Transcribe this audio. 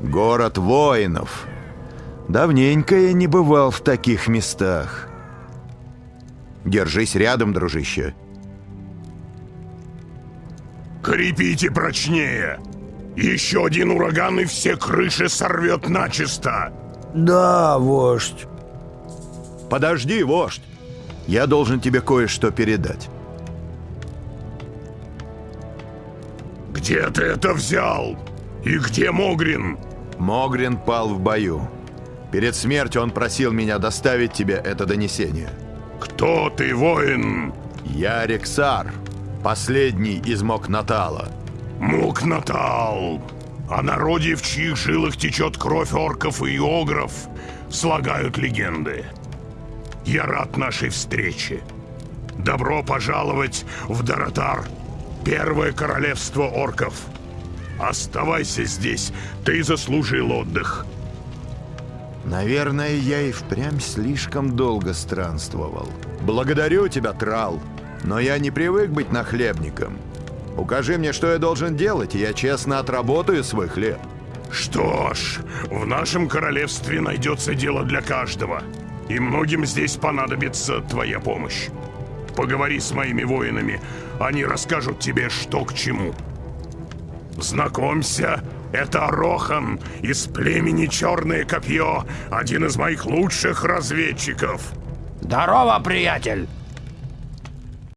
Город воинов. Давненько я не бывал в таких местах. Держись рядом, дружище. Крепите прочнее. Еще один ураган и все крыши сорвет начисто. Да, вождь. Подожди, вождь. Я должен тебе кое-что передать. Где ты это взял? И где Могрин? Могрин пал в бою. Перед смертью он просил меня доставить тебе это донесение. Кто ты, воин? Я Рексар, последний из Мокнатала. Мукнатал. О народе, в чьих жилах течет кровь орков и огров, слагают легенды. Я рад нашей встрече. Добро пожаловать в Доротар, первое королевство орков. Оставайся здесь, ты заслужил отдых. Наверное, я и впрямь слишком долго странствовал. Благодарю тебя, Трал, но я не привык быть нахлебником. Укажи мне, что я должен делать, и я честно отработаю свой хлеб. Что ж, в нашем королевстве найдется дело для каждого. И многим здесь понадобится твоя помощь. Поговори с моими воинами, они расскажут тебе, что к чему. Знакомься, это Рохан из племени Черное Копье, один из моих лучших разведчиков. Здорово, приятель.